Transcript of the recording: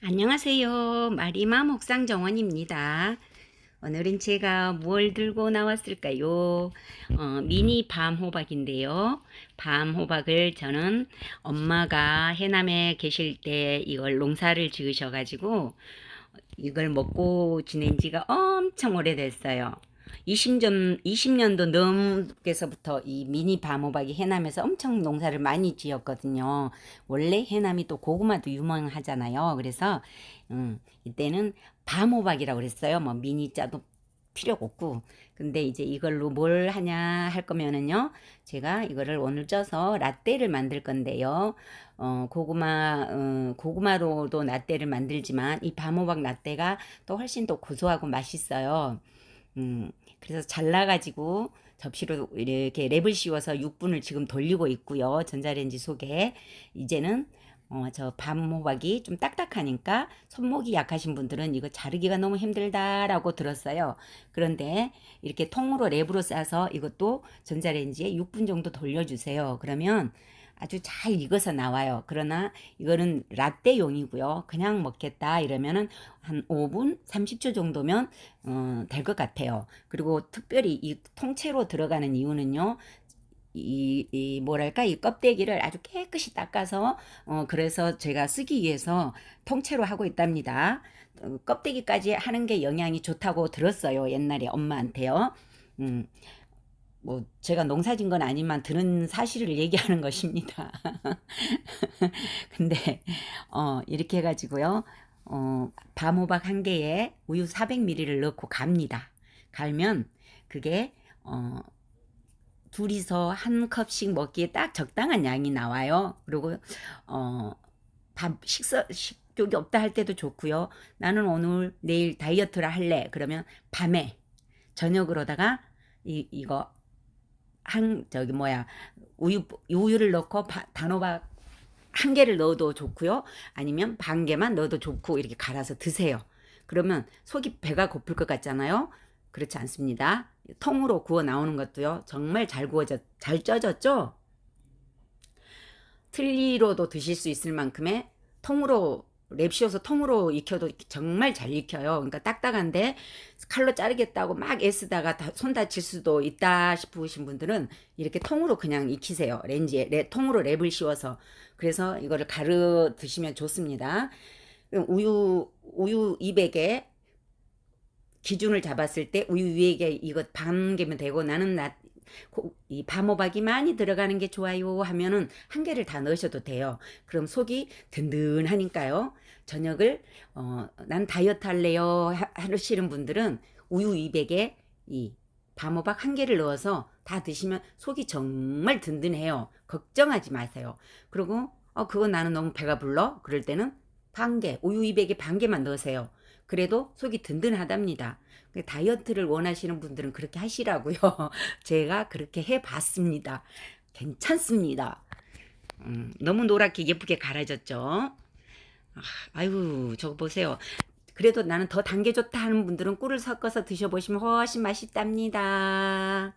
안녕하세요. 마리마 목상 정원입니다. 오늘은 제가 뭘 들고 나왔을까요? 어, 미니 밤 호박인데요. 밤 호박을 저는 엄마가 해남에 계실 때 이걸 농사를 지으셔가지고 이걸 먹고 지낸 지가 엄청 오래됐어요. 20년, 20년도 넘게서부터 이 미니 밤호박이 해남에서 엄청 농사를 많이 지었거든요. 원래 해남이 또 고구마도 유명하잖아요. 그래서, 음, 이때는 밤호박이라고 그랬어요. 뭐 미니 자도 필요 없고. 근데 이제 이걸로 뭘 하냐 할 거면은요. 제가 이거를 오늘 쪄서 라떼를 만들 건데요. 어, 고구마, 어, 고구마로도 라떼를 만들지만 이 밤호박 라떼가 또 훨씬 더 고소하고 맛있어요. 음, 그래서 잘라가지고 접시로 이렇게 랩을 씌워서 6분을 지금 돌리고 있고요. 전자레인지 속에. 이제는 어, 저 밤호박이 좀 딱딱하니까 손목이 약하신 분들은 이거 자르기가 너무 힘들다라고 들었어요. 그런데 이렇게 통으로 랩으로 싸서 이것도 전자레인지에 6분 정도 돌려주세요. 그러면 아주 잘 익어서 나와요. 그러나 이거는 라떼용이고요. 그냥 먹겠다 이러면은 한 5분, 30초 정도면 어, 될 것 같아요. 그리고 특별히 이 통째로 들어가는 이유는요. 이, 이 뭐랄까 이 껍데기를 아주 깨끗이 닦아서 어 그래서 제가 쓰기 위해서 통째로 하고 있답니다. 어, 껍데기까지 하는 게 영양이 좋다고 들었어요. 옛날에 엄마한테요. 음. 뭐 제가 농사진 건 아니만 들은 사실을 얘기하는 것입니다. 근데 어 이렇게 해 가지고요. 어 밤호박 한 개에 우유 400ml를 넣고 갑니다. 갈면 그게 어 둘이서 한 컵씩 먹기에 딱 적당한 양이 나와요. 그리고 어밥 식사 식욕이 없다 할 때도 좋고요. 나는 오늘 내일 다이어트를 할래. 그러면 밤에 저녁으로다가 이 이거 한 저기 뭐야 우유 우유를 넣고 바, 단호박 한 개를 넣어도 좋고요. 아니면 반 개만 넣어도 좋고 이렇게 갈아서 드세요. 그러면 속이 배가 고플 것 같잖아요. 그렇지 않습니다. 통으로 구워 나오는 것도요. 정말 잘 구워져 잘 쪄졌죠? 틀니로도 드실 수 있을 만큼의 통으로 랩 씌워서 통으로 익혀도 정말 잘 익혀요. 그러니까 딱딱한데 칼로 자르겠다고 막 애쓰다가 손 다칠 수도 있다 싶으신 분들은 이렇게 통으로 그냥 익히세요. 렌지에 레, 통으로 랩을 씌워서 그래서 이거를 갈라 드시면 좋습니다. 우유 우유 200에 기준을 잡았을 때 우유 위에 이거 반 개면 되고 나는 나, 이 밤호박이 많이 들어가는 게 좋아요 하면은 한 개를 다 넣으셔도 돼요. 그럼 속이 든든하니까요. 저녁을 어, 난 다이어트 할래요 하시는 분들은 우유 200에 이 밤호박 한 개를 넣어서 다 드시면 속이 정말 든든해요. 걱정하지 마세요. 그리고 어 그거 나는 너무 배가 불러 그럴 때는 반 개, 우유 200에 반 개만 넣으세요. 그래도 속이 든든하답니다. 그 다이어트를 원하시는 분들은 그렇게 하시라고요. 제가 그렇게 해봤습니다. 괜찮습니다. 음, 너무 노랗게 예쁘게 갈아졌죠. 아, 아유 저거 보세요. 그래도 나는 더단게 좋다 하는 분들은 꿀을 섞어서 드셔보시면 훨씬 맛있답니다.